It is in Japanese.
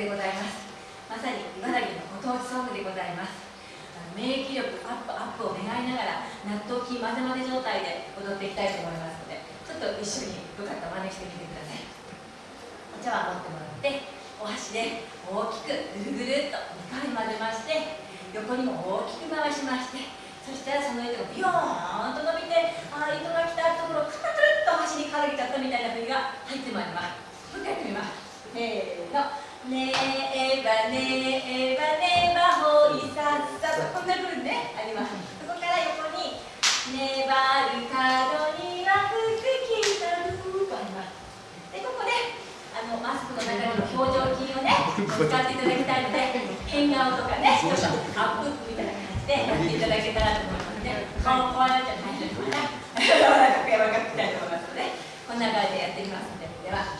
でございます。まさに茨城のご当地ソングでございます。免疫力アップアップを願いながら納豆菌混ぜ混ぜ状態で踊っていきたいと思いますのでちょっと一緒によかったら真似してみてください。お茶碗持ってもらってお箸で大きくぐるぐるっと2回混ぜまして横にも大きく回しましてそしたらその糸がビヨーンと伸びてああ糸が来たところくるくるっと箸に軽げちゃったみたいな振りが入ってまいりますもう一回やってみますせーのねえばねえばねばほいさっさとこんなふうにねあります。そこから横に粘る角には福来たる。とありますでここであのマスクの中にも表情筋をね使っていただきたいので変顔とかねちょっとアップみたいな感じでやっていただけたらと思いますね。顔こうなっちゃ大丈夫かな柔らかく柔らかくいきたいと思います。のでこんな感じでやってみますので。では。